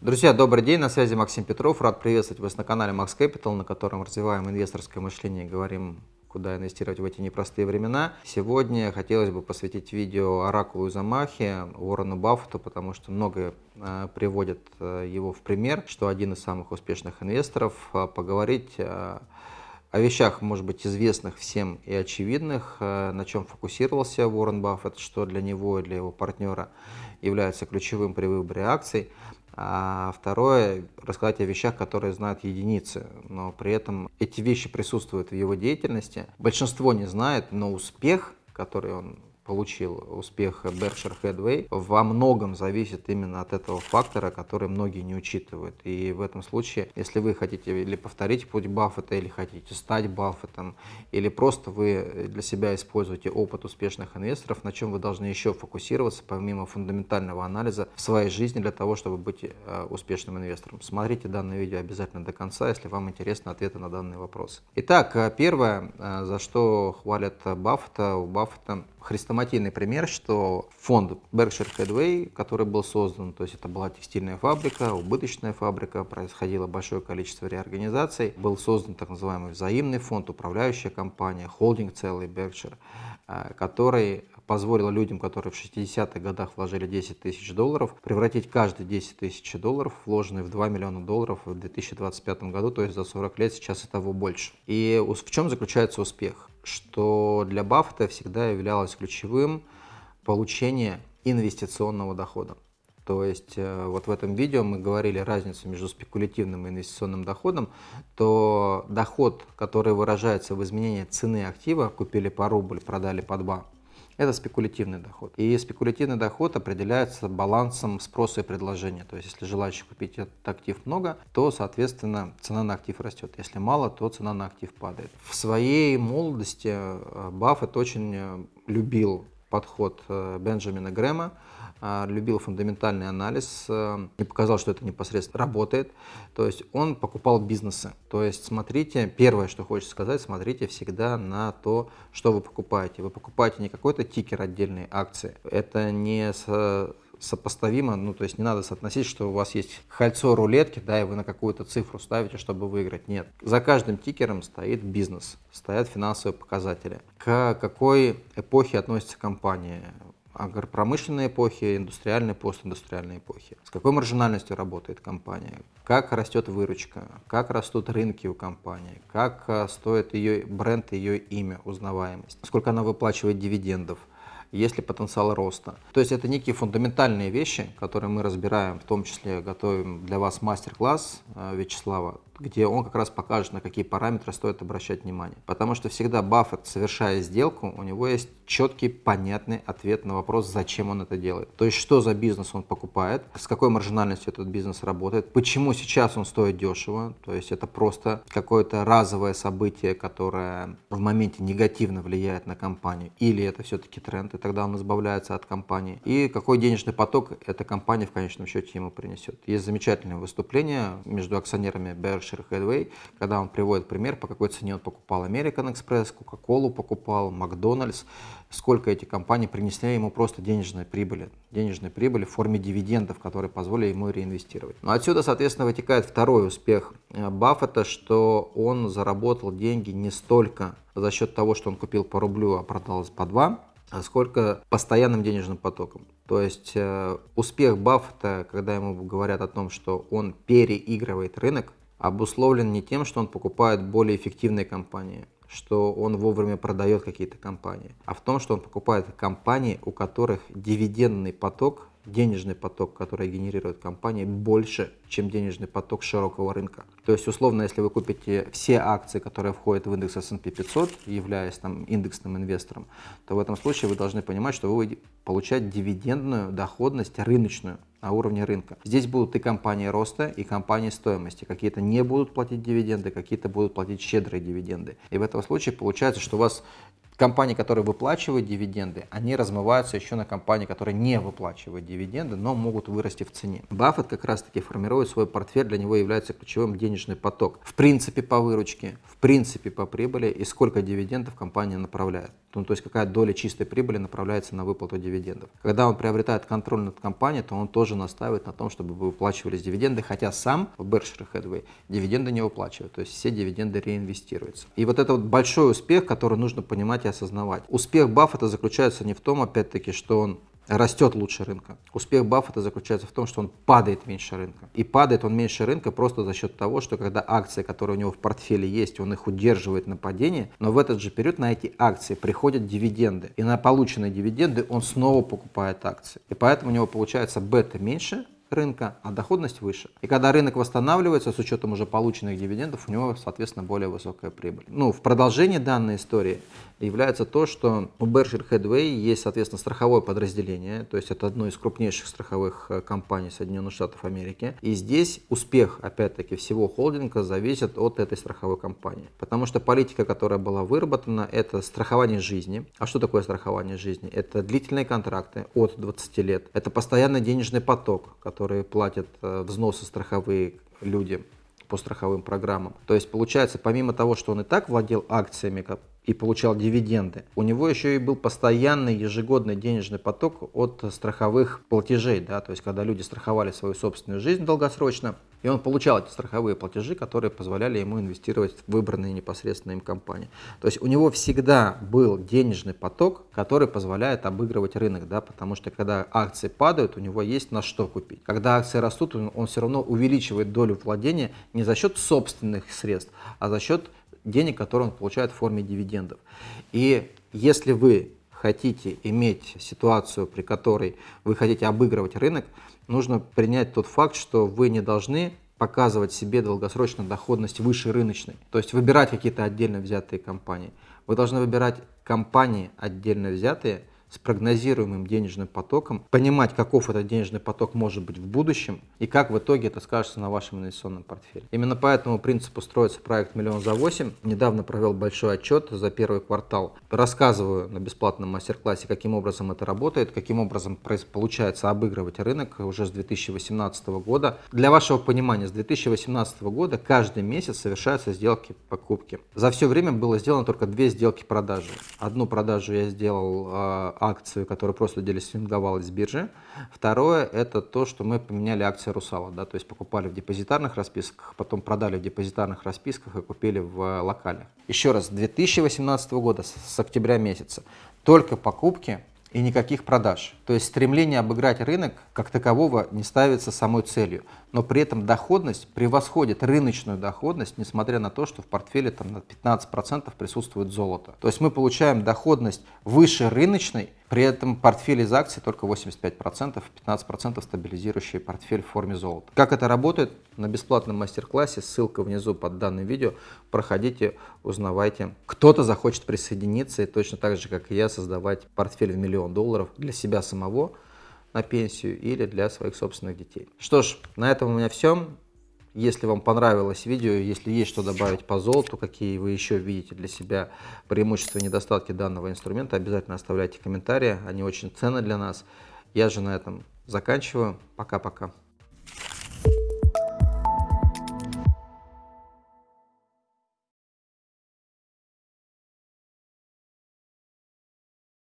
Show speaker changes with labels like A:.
A: Друзья, добрый день, на связи Максим Петров. Рад приветствовать вас на канале Max Capital, на котором развиваем инвесторское мышление и говорим, куда инвестировать в эти непростые времена. Сегодня хотелось бы посвятить видео оракулу Замахе, Уоррену Баффету, потому что многое э, приводят э, его в пример, что один из самых успешных инвесторов. Э, поговорить э, о вещах, может быть, известных всем и очевидных, на чем фокусировался Уоррен Баффет, что для него и для его партнера является ключевым при выборе акций. А второе, рассказать о вещах, которые знают единицы, но при этом эти вещи присутствуют в его деятельности. Большинство не знает, но успех, который он получил успех Berkshire Hathaway, во многом зависит именно от этого фактора, который многие не учитывают. И в этом случае, если вы хотите или повторить путь Баффета, или хотите стать Баффетом, или просто вы для себя используете опыт успешных инвесторов, на чем вы должны еще фокусироваться, помимо фундаментального анализа в своей жизни для того, чтобы быть э, успешным инвестором. Смотрите данное видео обязательно до конца, если вам интересны ответы на данные вопросы. Итак, э, первое, э, за что хвалят Баффета, у Баффета хрестоматийный пример, что фонд Berkshire Hathaway, который был создан, то есть это была текстильная фабрика, убыточная фабрика, происходило большое количество реорганизаций, был создан так называемый взаимный фонд, управляющая компания, холдинг целый Berkshire, э, который позволил людям, которые в 60-х годах вложили 10 тысяч долларов, превратить каждые 10 тысяч долларов, вложенные в 2 миллиона долларов в 2025 году, то есть за 40 лет сейчас и того больше. И в чем заключается успех? Что для Баффета всегда являлось ключевым получение инвестиционного дохода. То есть э, вот в этом видео мы говорили разницу между спекулятивным и инвестиционным доходом, то доход, который выражается в изменении цены актива, купили по рубль, продали по 2, это спекулятивный доход. И спекулятивный доход определяется балансом спроса и предложения. То есть, если желающих купить этот актив много, то, соответственно, цена на актив растет. Если мало, то цена на актив падает. В своей молодости э, Баффет очень э, любил подход э, Бенджамина Грэма, а, любил фундаментальный анализ э, и показал, что это непосредственно работает. То есть он покупал бизнесы. То есть смотрите, первое, что хочется сказать, смотрите всегда на то, что вы покупаете. Вы покупаете не какой-то тикер отдельной акции. Это не сопоставимо, ну то есть не надо соотносить, что у вас есть кольцо рулетки, да, и вы на какую-то цифру ставите, чтобы выиграть. Нет. За каждым тикером стоит бизнес, стоят финансовые показатели. К какой эпохе относится компания? агропромышленной эпохи, индустриальной, постиндустриальной эпохи. С какой маржинальностью работает компания, как растет выручка, как растут рынки у компании, как э, стоит ее бренд, ее имя, узнаваемость, сколько она выплачивает дивидендов, есть ли потенциал роста. То есть это некие фундаментальные вещи, которые мы разбираем, в том числе готовим для вас мастер-класс э, Вячеслава где он как раз покажет, на какие параметры стоит обращать внимание. Потому что всегда Баффет, совершая сделку, у него есть четкий, понятный ответ на вопрос, зачем он это делает. То есть, что за бизнес он покупает, с какой маржинальностью этот бизнес работает, почему сейчас он стоит дешево, то есть это просто какое-то разовое событие, которое в моменте негативно влияет на компанию, или это все-таки тренд, и тогда он избавляется от компании, и какой денежный поток эта компания в конечном счете ему принесет. Есть замечательное выступление между акционерами Berkshire Berkshire Hathaway, когда он приводит пример, по какой цене он покупал American Express, Coca-Cola покупал, Макдональдс, сколько эти компании принесли ему просто денежной прибыли, денежной прибыли в форме дивидендов, которые позволили ему реинвестировать. Но отсюда, соответственно, вытекает второй успех э, Баффета, что он заработал деньги не столько за счет того, что он купил по рублю, а продал по два, а сколько постоянным денежным потоком. То есть э, успех Баффета, когда ему говорят о том, что он переигрывает рынок, обусловлен не тем, что он покупает более эффективные компании, что он вовремя продает какие-то компании, а в том, что он покупает компании, у которых дивидендный поток денежный поток, который генерирует компания, больше, чем денежный поток широкого рынка. То есть, условно, если вы купите все акции, которые входят в индекс S&P 500, являясь там индексным инвестором, то в этом случае вы должны понимать, что вы получаете дивидендную доходность рыночную на уровне рынка. Здесь будут и компании роста, и компании стоимости. Какие-то не будут платить дивиденды, какие-то будут платить щедрые дивиденды. И в этом случае получается, что у вас Компании, которые выплачивают дивиденды, они размываются еще на компании, которые не выплачивают дивиденды, но могут вырасти в цене. Баффет как раз-таки формирует свой портфель, для него является ключевым денежный поток. В принципе по выручке, в принципе по прибыли и сколько дивидендов компания направляет. Ну, то есть какая доля чистой прибыли направляется на выплату дивидендов. Когда он приобретает контроль над компанией, то он тоже настаивает на том, чтобы выплачивались дивиденды, хотя сам в Berkshire Hathaway дивиденды не выплачивает, то есть все дивиденды реинвестируются. И вот это вот большой успех, который нужно понимать и осознавать. Успех Баффета заключается не в том, опять-таки, что он растет лучше рынка. Успех Баффета заключается в том, что он падает меньше рынка. И падает он меньше рынка просто за счет того, что когда акции, которые у него в портфеле есть, он их удерживает на падении, но в этот же период на эти акции приходят дивиденды. И на полученные дивиденды он снова покупает акции. И поэтому у него получается бета меньше, рынка, а доходность выше. И когда рынок восстанавливается с учетом уже полученных дивидендов, у него, соответственно, более высокая прибыль. Ну, в продолжении данной истории является то, что у Berkshire Hathaway есть, соответственно, страховое подразделение, то есть это одно из крупнейших страховых э, компаний Соединенных Штатов Америки. И здесь успех, опять-таки, всего холдинга зависит от этой страховой компании. Потому что политика, которая была выработана, это страхование жизни. А что такое страхование жизни? Это длительные контракты от 20 лет. Это постоянный денежный поток, которые платят э, взносы страховые люди по страховым программам. То есть получается, помимо того, что он и так владел акциями и получал дивиденды, у него еще и был постоянный ежегодный денежный поток от страховых платежей. Да? То есть когда люди страховали свою собственную жизнь долгосрочно, и он получал эти страховые платежи, которые позволяли ему инвестировать в выбранные непосредственно им компании. То есть у него всегда был денежный поток, который позволяет обыгрывать рынок, да, потому что когда акции падают, у него есть на что купить. Когда акции растут, он, все равно увеличивает долю владения не за счет собственных средств, а за счет денег, которые он получает в форме дивидендов. И если вы хотите иметь ситуацию, при которой вы хотите обыгрывать рынок, нужно принять тот факт, что вы не должны показывать себе долгосрочную доходность выше рыночной. То есть выбирать какие-то отдельно взятые компании. Вы должны выбирать компании отдельно взятые, с прогнозируемым денежным потоком, понимать, каков этот денежный поток может быть в будущем и как в итоге это скажется на вашем инвестиционном портфеле. Именно по этому принципу строится проект «Миллион за 8». Недавно провел большой отчет за первый квартал. Рассказываю на бесплатном мастер-классе, каким образом это работает, каким образом получается обыгрывать рынок уже с 2018 года. Для вашего понимания, с 2018 года каждый месяц совершаются сделки покупки. За все время было сделано только две сделки продажи. Одну продажу я сделал а, акцию, которая просто делистинговалась с биржи. Второе – это то, что мы поменяли акции Русала, да, то есть покупали в депозитарных расписках, потом продали в депозитарных расписках и купили в локале. Еще раз, 2018 года, с октября месяца, только покупки и никаких продаж. То есть стремление обыграть рынок как такового не ставится самой целью, но при этом доходность превосходит рыночную доходность, несмотря на то, что в портфеле там на 15% присутствует золото. То есть мы получаем доходность выше рыночной, при этом портфель из акций только 85%, 15% стабилизирующий портфель в форме золота. Как это работает? На бесплатном мастер-классе, ссылка внизу под данным видео, проходите, узнавайте. Кто-то захочет присоединиться и точно так же, как и я, создавать портфель в миллион долларов для себя самого на пенсию или для своих собственных детей. Что ж, на этом у меня все. Если вам понравилось видео, если есть что добавить по золоту, какие вы еще видите для себя преимущества и недостатки данного инструмента, обязательно оставляйте комментарии, они очень ценны для нас. Я же на этом заканчиваю. Пока-пока.